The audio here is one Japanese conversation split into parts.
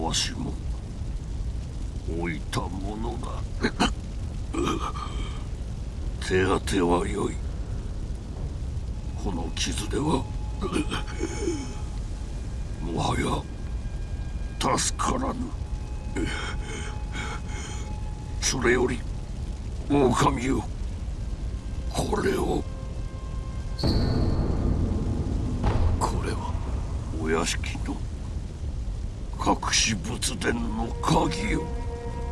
わしも置いたものだ。手当てはよい。この傷では もはや助からぬ。それより狼よこれを。これはお屋敷の隠し仏殿の鍵よ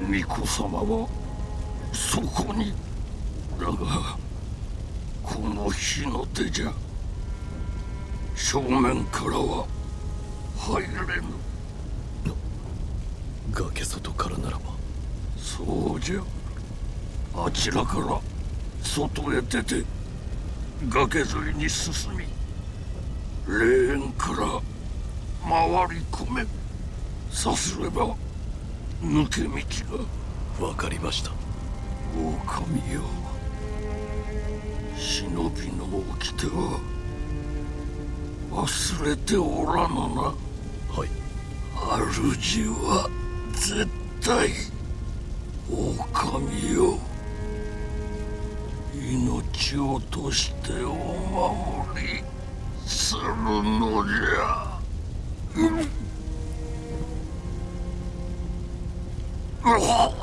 巫女様はそこに。だがこの日の手じゃ。正面からは入れぬ。崖外からならば。そうじゃ。あちらから外へ出て崖沿いに進み霊園から回り込めさすれば抜け道が。わかりました狼よ。忍びの掟は忘れておらぬな。はい。主は絶対狼よ。命を落としてお守りするのじゃ、うん Oh.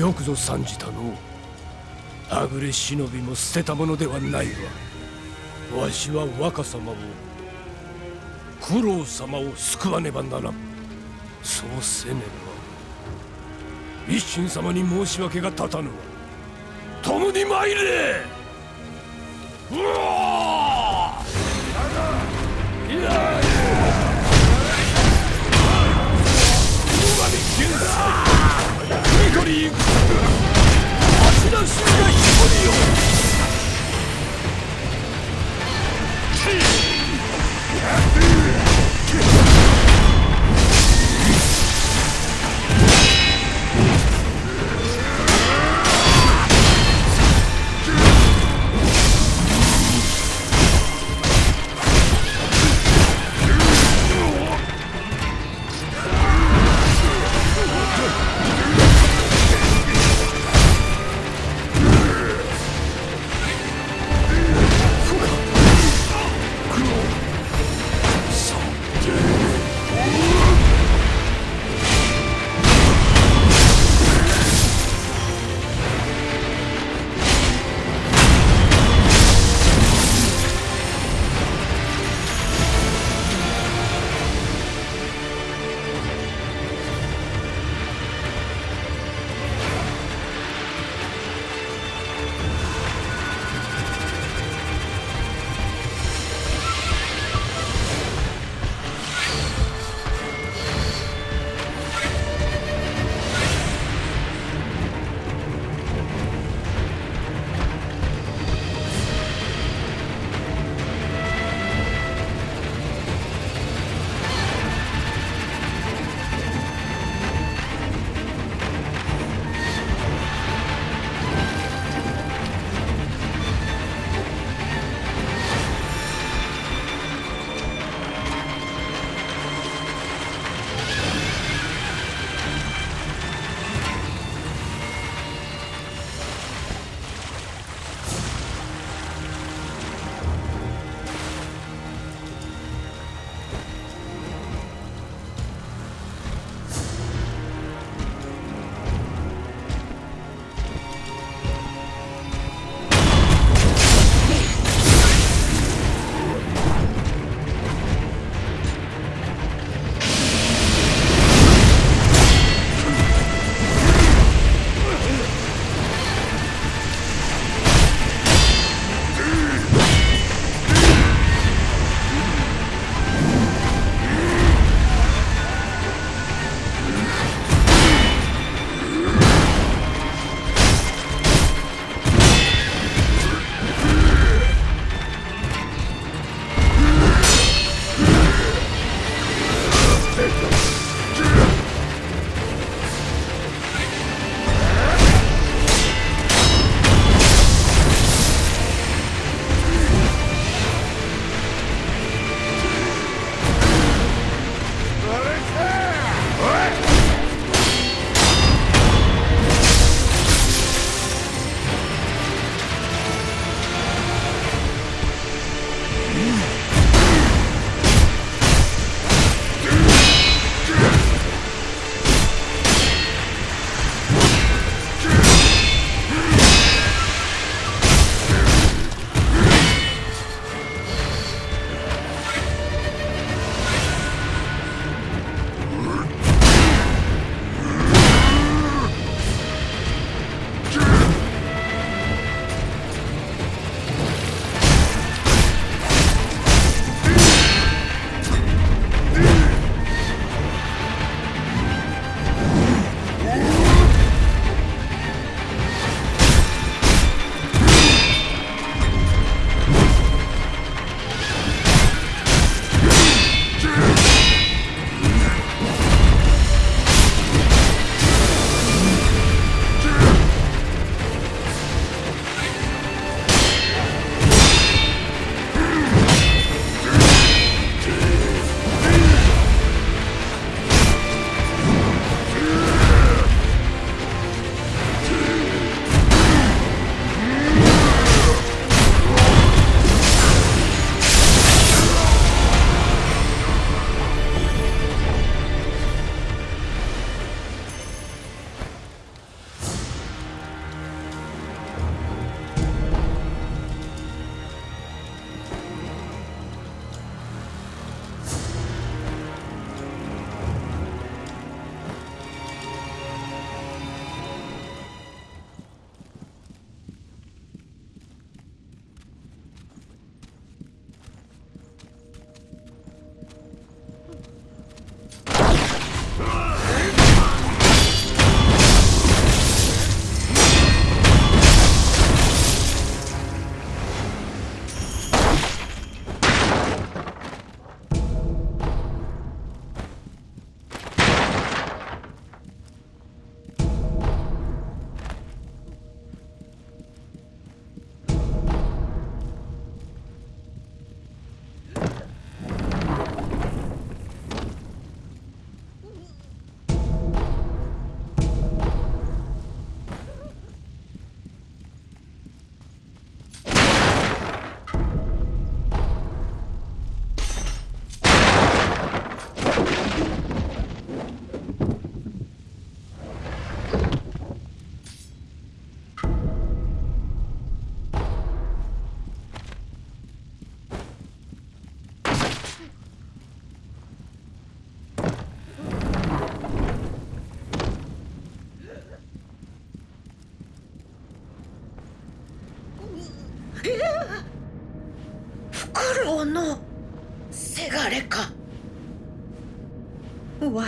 よくぞ参じたのあぐれ忍びも捨てたものではないわ。わしは若様を九郎様を救わねばならん。そうせねば一心様に申し訳が立たぬわ。共に参れ!うわい私が一人よ。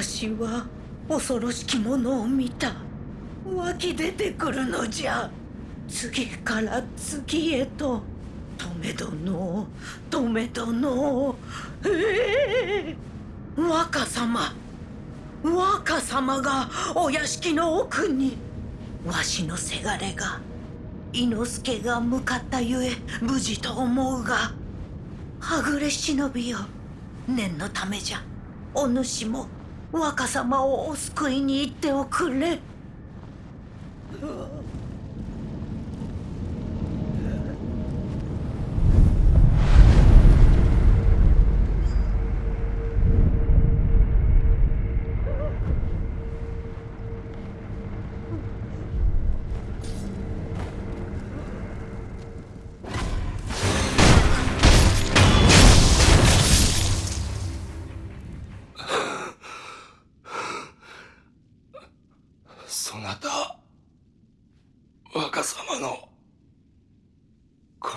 わしは恐ろしきものを見た。湧き出てくるのじゃ。次から次へと。止め殿止め殿ええ若様。若様がお屋敷の奥に。わしのせがれが伊之助が向かったゆえ無事と思うが。はぐれ忍びよ。念のためじゃ。お主も若様をお救いに行っておくれ。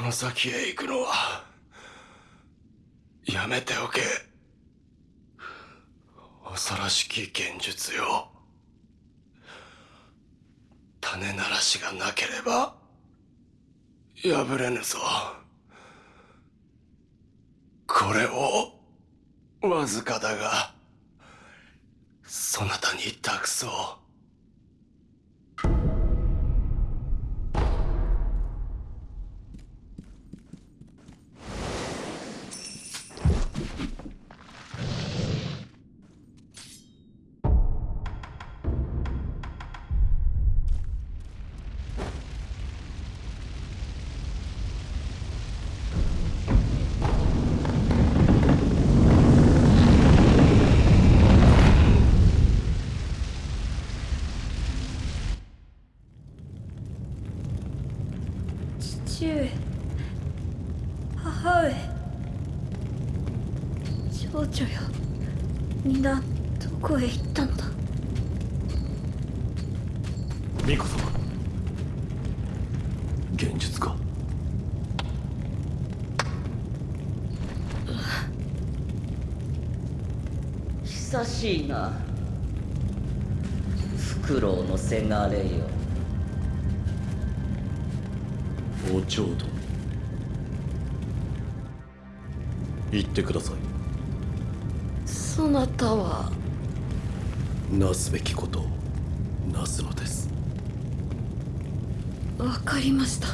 の先へ行くのはやめておけ。恐ろしき現実よ。種ならしがなければ破れぬぞ。これをわずかだがそなたに託そう。久しいな。フクロウのせがれよ。お嬢殿。言ってください。そなたは？なすべきことをなすのです。わかりました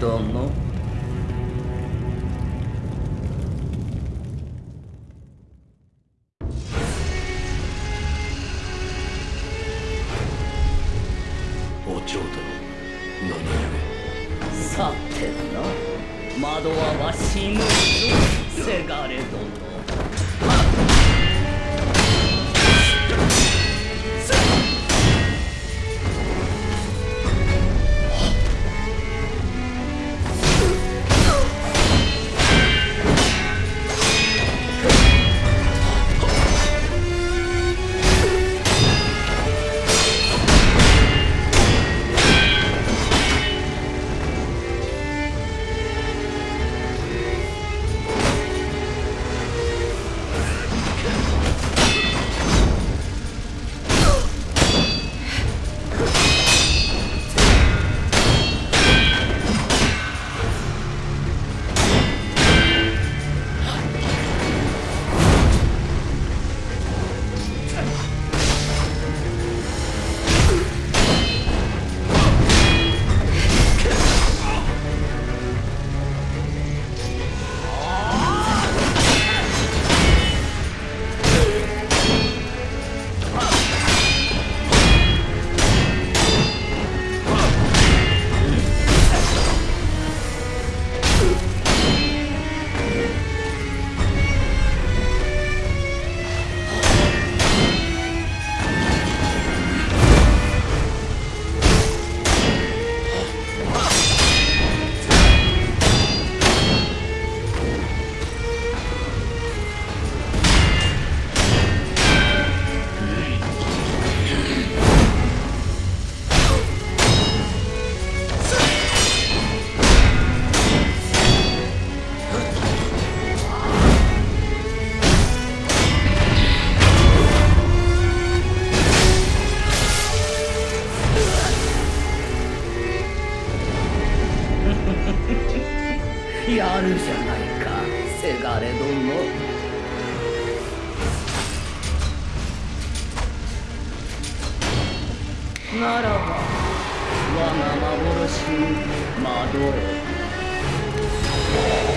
せ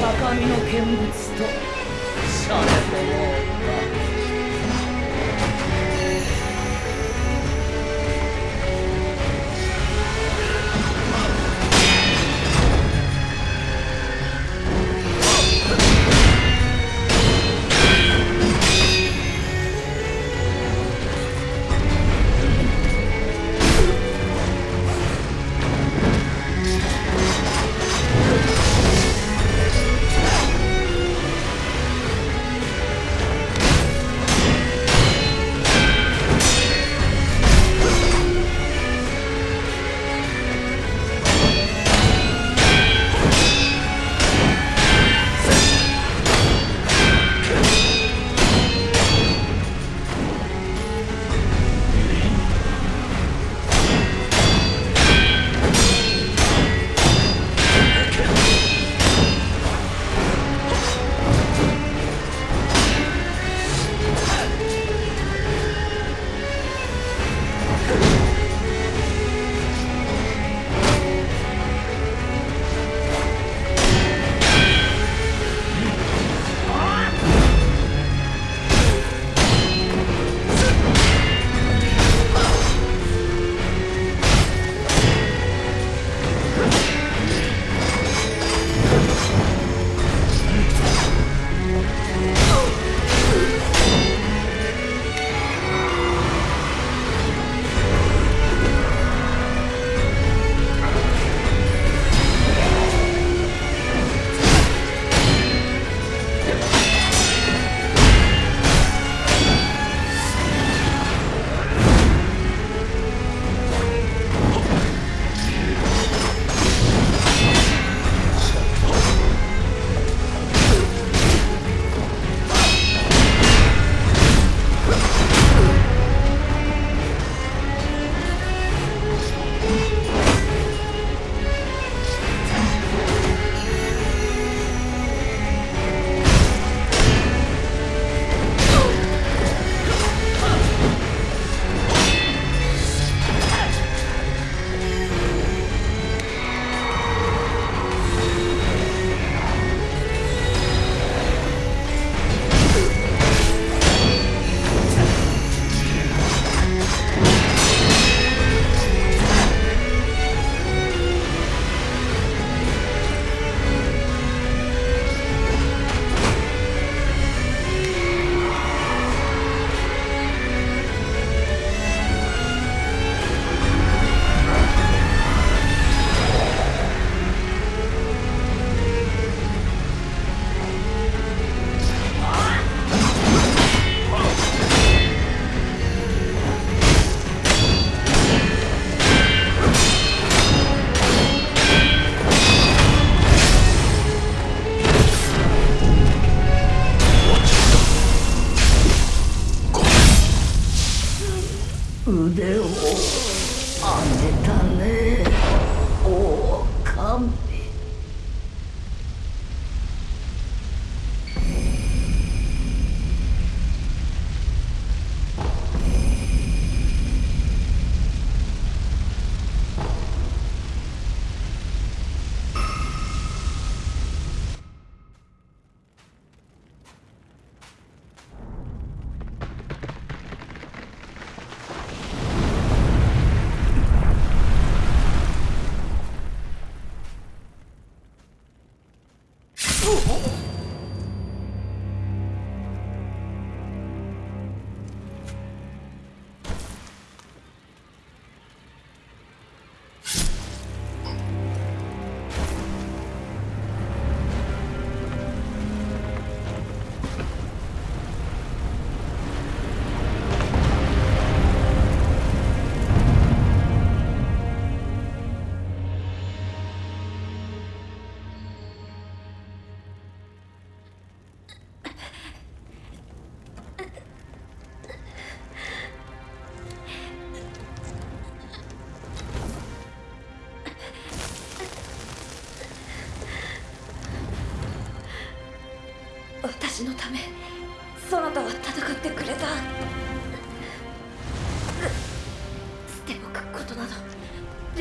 高みの見物とさせよ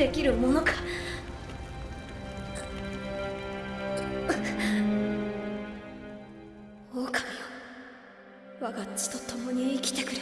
できるものか。狼よ我が血と共に生きてくれ。